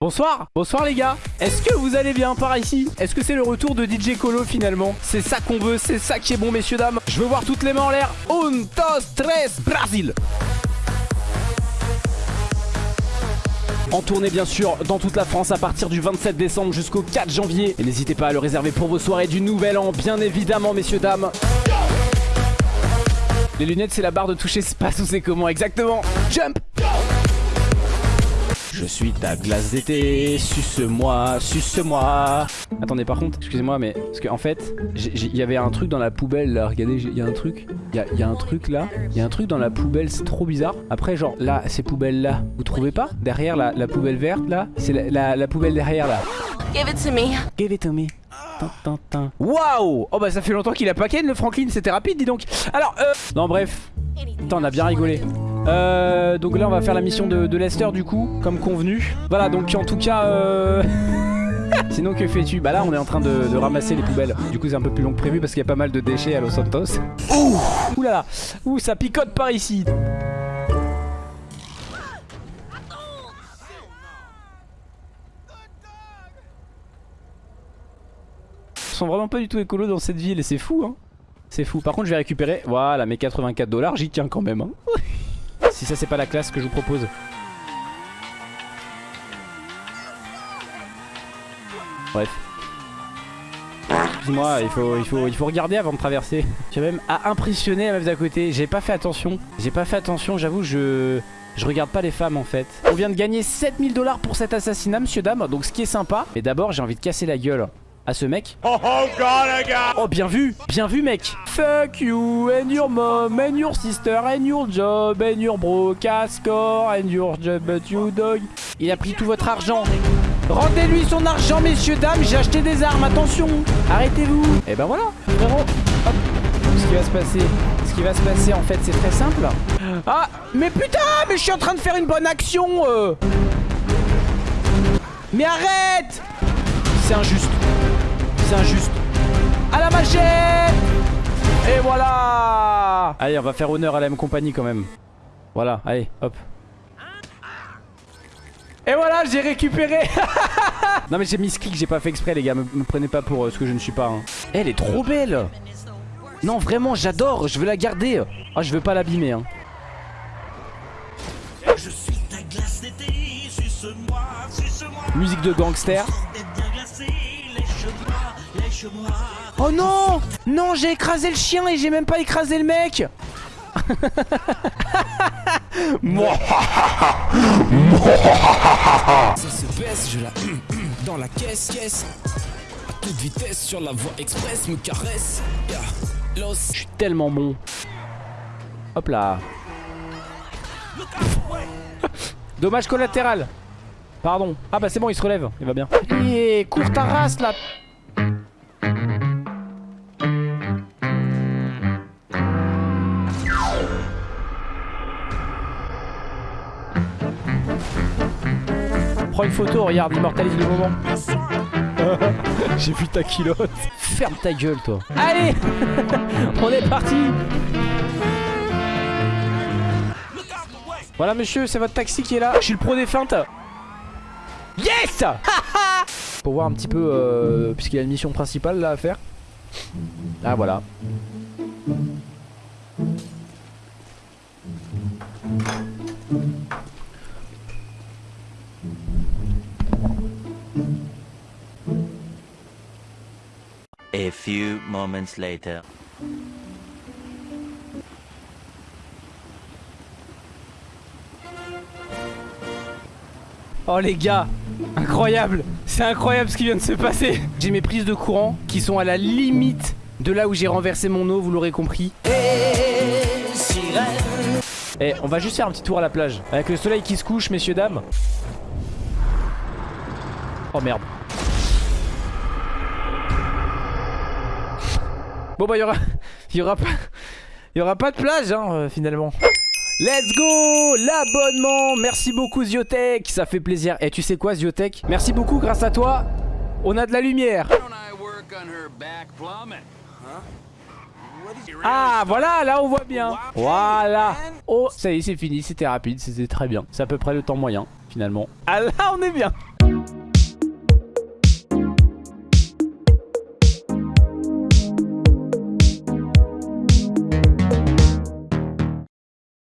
Bonsoir, bonsoir les gars. Est-ce que vous allez bien par ici? Est-ce que c'est le retour de DJ Colo finalement? C'est ça qu'on veut, c'est ça qui est bon messieurs dames. Je veux voir toutes les mains en l'air. Un, dos, tres, Brasil En tournée bien sûr dans toute la France à partir du 27 décembre jusqu'au 4 janvier. Et n'hésitez pas à le réserver pour vos soirées du nouvel an bien évidemment messieurs dames. Les lunettes c'est la barre de toucher space ou c'est comment exactement? Jump je suis ta glace d'été, suce-moi, suce-moi. Attendez par contre, excusez-moi mais Parce qu'en en fait, il y avait un truc dans la poubelle là Regardez, il y a un truc Il y, a, un truc là Il y a un truc dans la poubelle, c'est trop bizarre. Après genre là, ces poubelles là, vous trouvez pas? Derrière la, poubelle verte là C'est la, poubelle derrière là. Give it to me. Give it to me. Waouh! Oh bah ça fait longtemps qu'il a pas ken le Franklin, c'était rapide dis donc. Alors euh... Non bref. Putain on a bien rigolé euh, donc là on va faire la mission de, Lester du coup Comme convenu. Voilà donc en tout cas euh... Sinon que fais-tu? Bah là on est en train de, ramasser les poubelles. Du coup c'est un peu plus long que prévu parce qu'il y a pas mal de déchets à Los Santos. Ouh! Ouh là là Ouh ça picote par ici! Ils sont vraiment pas du tout écolo dans cette ville et c'est fou hein. C'est fou. Par contre je vais récupérer Voilà mes 84 dollars j'y tiens quand même hein si ça c'est pas la classe que je vous propose. Bref. Excuse-moi, il faut, il, faut, il faut regarder avant de traverser. J'ai même à impressionner la meuf d'à côté. J'ai pas fait attention. J'ai pas fait attention, j'avoue, je... Je regarde pas les femmes en fait. On vient de gagner 7000 dollars pour cet assassinat, monsieur dame. Donc ce qui est sympa. Mais d'abord, j'ai envie de casser la gueule à ce mec. Oh, oh, oh, bien vu, bien vu mec. Fuck you and your mom and your sister and your job and your bro score and your job but you dog. Il a pris tout votre argent. Rendez-lui son argent, messieurs, dames. J'ai acheté des armes, attention. Arrêtez-vous. Et ben voilà, frérot. Ce qui va se passer, ce qui va se passer en fait, c'est très simple. Ah, mais putain, mais je suis en train de faire une bonne action. Euh. Mais arrête C'est injuste c'est injuste. À la machette Et voilà Allez, on va faire honneur à la même compagnie quand même. Voilà, allez, hop. Et voilà, j'ai récupéré Non mais j'ai mis ce clic, j'ai pas fait exprès les gars, me, prenez pas pour euh, ce que je ne suis pas. Hein. Elle est trop belle Non vraiment, j'adore, je veux la garder. Ah, je veux pas l'abîmer. Hein. Musique de gangster. Oh non Non, j'ai écrasé le chien et j'ai même pas écrasé le mec Ça se baisse, je la dans la caisse, caisse. À toute vitesse sur la voie express, me caresse. Je suis tellement bon. Hop là. Dommage collatéral. Pardon. Ah bah c'est bon, il se relève. Il va bien. Et cours ta race là. Prends une photo, regarde, immortalise le moment. J'ai vu ta culotte. Ferme ta gueule, toi. Allez On est parti Voilà, monsieur, c'est votre taxi qui est là. Je suis le pro des feintes. Yes Pour voir un petit peu, euh, puisqu'il y a une mission principale là à faire. Ah, voilà. A few moments later. Oh les gars, incroyable C'est incroyable ce qui vient de se passer J'ai mes prises de courant qui sont à la limite de là où j'ai renversé mon eau, vous l'aurez compris. Eh, on va juste faire un petit tour à la plage. Avec le soleil qui se couche, messieurs, dames. Oh merde. Bon bah il y aura, y aura pas, y aura pas de plage hein, euh, finalement. Let's go! L'abonnement! Merci beaucoup Ziotech. Ça fait plaisir. Et tu sais quoi Ziotech? Merci beaucoup grâce à toi On a de la lumière. Ah voilà là on voit bien. Voilà. Oh ça y est c'est fini c'était rapide c'était très bien. C'est à peu près le temps moyen finalement. Ah là on est bien